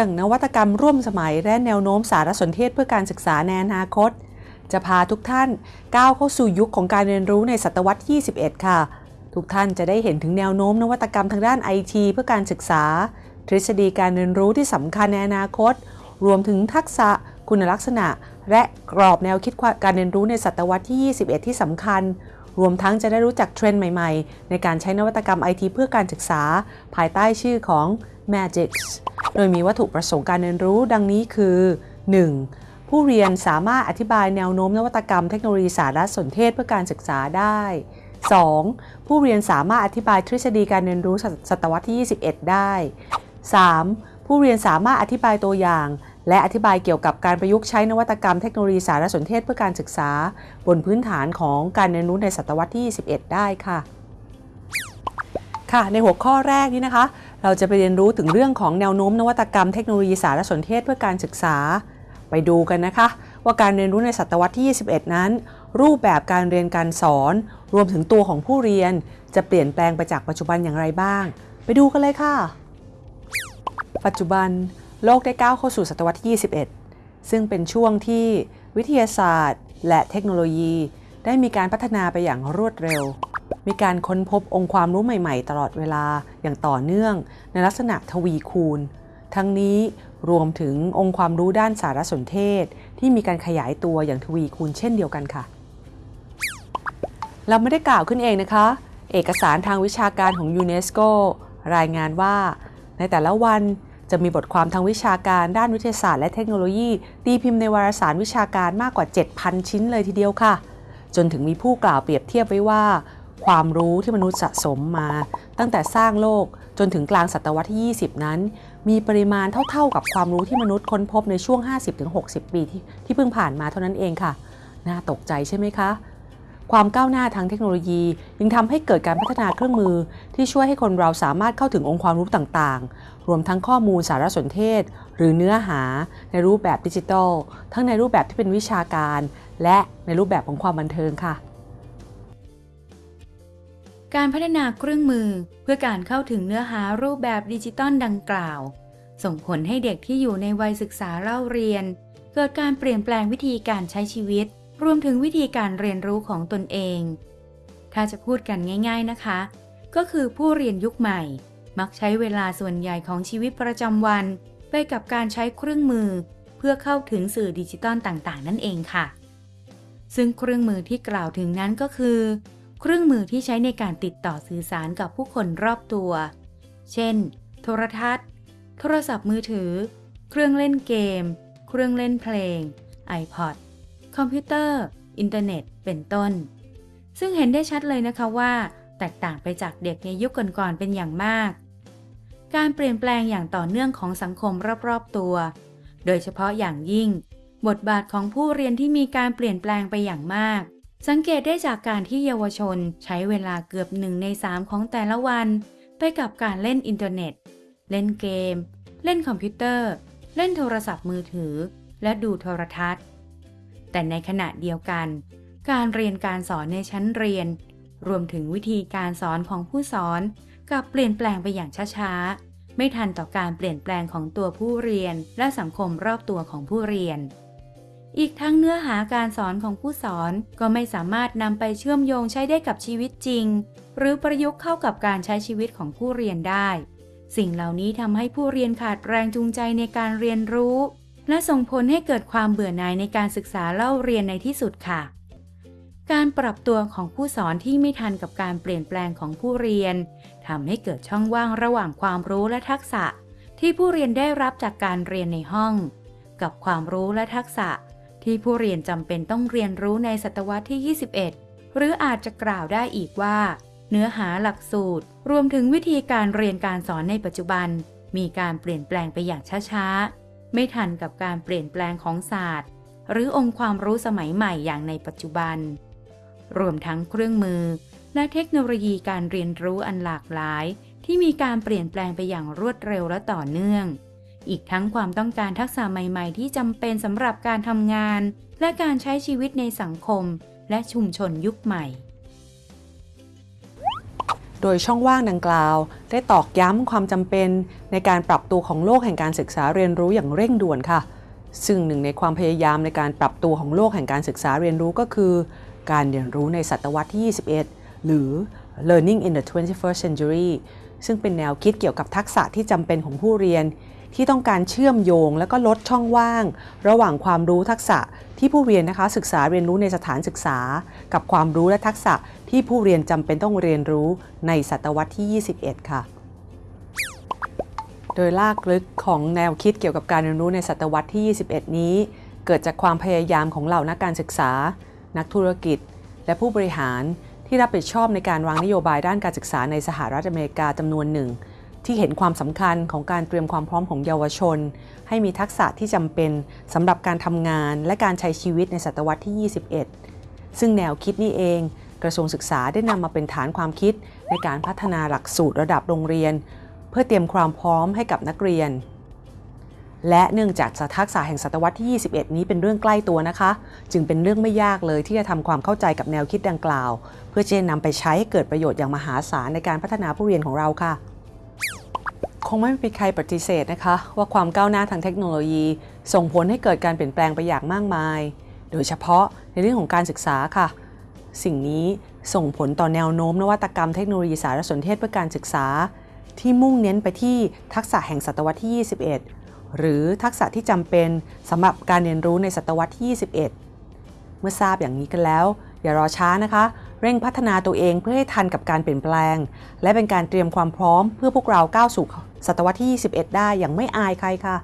เรื่อง นวัตกรรมร่วมสมัย และแนวโน้มสารสนเทศเพื่อการศึกษาในอนาคต จะพาทุกท่านก้าวเข้าสู่ยุคของการเรียนรู้ในศตวรรษที่ 21 ค่ะ ทุกท่านจะได้เห็นถึงแนวโน้มนวัตกรรมทางด้านไอทีเพื่อการศึกษา ทฤษฎีการเรียนรู้ที่สำคัญในอนาคต รวมถึงทักษะคุณลักษณะ และกรอบแนวคิดการเรียนรู้ในศตวรรษที่ 21 ที่สำคัญรวมทั้งจะได้รู้จักเทรนด์ใหม่ ๆ ในการใช้นวัตกรรมไอทีเพื่อการศึกษา ภายใต้ชื่อของ Magic โดยมีวัตถุประสงค์การเรียนรู้ดังนี้คือ 1. ผู้เรียนสามารถอธิบายแนวโน้มนวัตกรรมเทคโนโลยีสารสนเทศเพื่อการศึกษาได้ 2. ผู้เรียนสามารถอธิบายทฤษฎีการเรียนรู้ศตวรรษที่ 21 ได้ 3. ผู้เรียนสามารถอธิบายตัวอย่าง และอธิบายเกี่ยวกับการประยุกต์ใช้นวัตกรรมเทคโนโลยีสารสนเทศเพื่อการศึกษา บนพื้นฐานของการเรียนรู้ในศตวรรษที่ 21 ได้ค่ะ ค่ะ ในหัวข้อแรกนี้นะคะ เราจะไปเรียนรู้ถึงเรื่องของแนวโน้มนวัตกรรมเทคโนโลยีสารสนเทศเพื่อการศึกษา ไปดูกันนะคะ ว่าการเรียนรู้ในศตวรรษที่ 21 นั้น รูปแบบการเรียนการสอน รวมถึงตัวของผู้เรียน จะเปลี่ยนแปลงไปจากปัจจุบันอย่างไรบ้าง ไปดูกันเลยค่ะ ปัจจุบันโลกได้ก้าวเข้าสู่ศตวรรษที่ 21 ซึ่งเป็นช่วงที่วิทยาศาสตร์ และเทคโนโลยี ได้มีการพัฒนาไปอย่างรวดเร็ว มีการค้นพบองค์ความรู้ใหม่ๆ ตลอดเวลาอย่างต่อเนื่อง ในลักษณะทวีคูณ ทั้งนี้รวมถึงองค์ความรู้ด้านสารสนเทศ ที่มีการขยายตัวอย่างทวีคูณเช่นเดียวกันค่ะ เราไม่ได้กล่าวขึ้นเองนะคะ เอกสารทางวิชาการของยูเนสโกรายงานว่า ในแต่ละวันจะมีบทความทางวิชาการด้านวิทยาศาสตร์และเทคโนโลยี ตีพิมพ์ในวารสารวิชาการมากกว่า 7,000 ชิ้นเลยทีเดียวค่ะ จนถึงมีผู้กล่าวเปรียบเทียบไว้ว่า ความรู้ที่มนุษย์สะสมมา ตั้งแต่สร้างโลกจนถึงกลางศตวรรษที่ 20 นั้น มีปริมาณเท่าๆกับความรู้ที่มนุษย์ค้นพบในช่วง 50-60 ปีที่ที่เพิ่งผ่านมาเท่านั้นเองค่ะ น่าตกใจใช่ไหมคะ ความก้าวหน้าทางเทคโนโลยี ยังทำให้เกิดการพัฒนาเครื่องมือ ที่ช่วยให้คนเราสามารถเข้าถึงองค์ความรู้ต่างๆ รวมทั้งข้อมูลสารสนเทศ หรือเนื้อหา ในรูปแบบดิจิทัล ทั้งในรูปแบบที่เป็นวิชาการ และในรูปแบบของความบันเทิงค่ะ การพัฒนาเครื่องมือเพื่อการเข้าถึงเนื้อหารูปแบบดิจิตอลดังกล่าว ส่งผลให้เด็กที่อยู่ในวัยศึกษาเล่าเรียน เกิดการเปลี่ยนแปลงวิธีการใช้ชีวิต รวมถึงวิธีการเรียนรู้ของตนเอง ถ้าจะพูดกันง่าย ๆนะคะ ก็คือผู้เรียนยุคใหม่ มักใช้เวลาส่วนใหญ่ของชีวิตประจำวัน ไปกับการใช้เครื่องมือ เพื่อเข้าถึงสื่อดิจิตอลต่างๆ นั่นเองค่ะ ซึ่งเครื่องมือที่กล่าวถึงนั้นก็คือ เครื่องมือที่ใช้ในการติดต่อสื่อสารกับผู้คนรอบตัว เช่น โทรทัศน์ โทรศัพท์มือถือ เครื่องเล่นเกม เครื่องเล่นเพลง iPod คอมพิวเตอร์ อินเทอร์เน็ต เป็นต้น ซึ่งเห็นได้ชัดเลยนะคะว่า แตกต่างไปจากเด็กในยุคก่อนๆเป็นอย่างมาก การเปลี่ยนแปลงอย่างต่อเนื่องของสังคมรอบๆตัว โดยเฉพาะอย่างยิ่ง บทบาทของผู้เรียนที่มีการเปลี่ยนแปลงไปอย่างมาก สังเกตได้จากการที่เยาวชนใช้เวลาเกือบหนึ่งในสามของแต่ละวัน ไปกับการเล่นอินเทอร์เน็ต เล่นเกม เล่นคอมพิวเตอร์ เล่นโทรศัพท์มือถือ และดูโทรทัศน์ แต่ในขณะเดียวกัน การเรียนการสอนในชั้นเรียน รวมถึงวิธีการสอนของผู้สอนกับเปลี่ยนแปลงไปอย่างช้าๆ ไม่ทันต่อการเปลี่ยนแปลงของตัวผู้เรียนและสังคมรอบตัวของผู้เรียน อีกทั้งเนื้อหาการสอนของผู้สอนก็ไม่สามารถนำไปเชื่อมโยงใช้ได้กับชีวิตจริง หรือประยุกต์เข้ากับการใช้ชีวิตของผู้เรียนได้ สิ่งเหล่านี้ทำให้ผู้เรียนขาดแรงจูงใจในการเรียนรู้ และส่งผลให้เกิดความเบื่อหน่ายในการศึกษาเล่าเรียนในที่สุดค่ะ การปรับตัวของผู้สอนที่ไม่ทันกับการเปลี่ยนแปลงของผู้เรียนทำให้เกิดช่องว่างระหว่างความรู้และทักษะ ที่ผู้เรียนได้รับจากการเรียนในห้อง กับความรู้และทักษะ ที่ผู้เรียนจำเป็นต้องเรียนรู้ในศตวรรษที่ 21 หรืออาจจะกล่าวได้อีกว่า เนื้อหาหลักสูตร รวมถึงวิธีการเรียนการสอนในปัจจุบัน มีการเปลี่ยนแปลงไปอย่างช้าๆ ไม่ทันกับการเปลี่ยนแปลงของศาสตร์ หรือองค์ความรู้สมัยใหม่อย่างในปัจจุบัน รวมทั้งเครื่องมือ และเทคโนโลยีการเรียนรู้อันหลากหลาย ที่มีการเปลี่ยนแปลงไปอย่างรวดเร็วและต่อเนื่อง อีกทั้งความต้องการทักษะใหม่ ๆ ที่จำเป็นสำหรับการทำงาน และการใช้ชีวิตในสังคม และชุมชนยุคใหม่ โดยช่องว่างดังกล่าว ได้ตอกย้ำความจำเป็นในการปรับตัวของโลกแห่งการศึกษาเรียนรู้อย่างเร่งด่วนค่ะ ซึ่งหนึ่งในความพยายามในการปรับตัวของโลกแห่งการศึกษาเรียนรู้ก็คือ การเรียนรู้ในศตวรรษที่ 21 หรือ learning in the 21st century ซึ่งเป็นแนวคิดเกี่ยวกับทักษะที่จำเป็นของผู้เรียน ที่ต้องการเชื่อมโยง และก็ลดช่องว่าง ระหว่างความรู้ทักษะที่ผู้เรียนนะคะศึกษาเรียนรู้ในสถานศึกษา กับความรู้และทักษะที่ผู้เรียนจำเป็นต้องเรียนรู้ในศตวรรษที่ 21 ค่ะโดยลากลึกของแนวคิดเกี่ยวกับการเรียนรู้ในศตวรรษที่ 21 นี้ เกิดจากความพยายามของเหล่านักการศึกษา นักธุรกิจ และผู้บริหารที่รับผิดชอบในการวางนโยบายด้านการศึกษาในสหรัฐอเมริกาจำนวนหนึ่ง ที่เห็นความสำคัญของการเตรียมความพร้อมของเยาวชน ให้มีทักษะที่จำเป็นสำหรับการทำงานและการใช้ชีวิตในศตวรรษที่ 21 ซึ่งแนวคิดนี้เอง กระทรวงศึกษาได้นำมาเป็นฐานความคิดในการพัฒนาหลักสูตรระดับโรงเรียน เพื่อเตรียมความพร้อมให้กับนักเรียน และเนื่องจากทักษะแห่งศตวรรษที่ 21 นี้เป็นเรื่องใกล้ตัวนะคะ จึงเป็นเรื่องไม่ยากเลยที่จะทำความเข้าใจกับแนวคิดดังกล่าว เพื่อจะนำไปใช้ให้เกิดประโยชน์อย่างมหาศาลในการพัฒนาผู้เรียนของเราค่ะ งไม่มีใครปฏิเสธนะคะ ว่าความก้าวหน้าทางเทคโนโลยี ส่งผลให้เกิดการเปลี่ยนแปลงไปอย่างมากมาย โดยเฉพาะในเรื่องของการศึกษาค่ะ สิ่งนี้ส่งผลต่อแนวโน้มนวัตกรรมเทคโนโลยีสารสนเทศเพื่อการศึกษา ที่มุ่งเน้นไปที่ทักษะแห่งศตวรรษที่ 21 หรือทักษะที่จำเป็นสำหรับการเรียนรู้ในศตวรรษที่ 21 เมื่อทราบอย่างนี้กันแล้ว อย่ารอช้านะคะเร่งพัฒนาตัวเองเพื่อให้ทันกับการเปลี่ยนแปลง และเป็นการเตรียมความพร้อมเพื่อพวกเราก้าวสู่ ศตวรรษที่ 21 ได้อย่างไม่อายใครค่ะ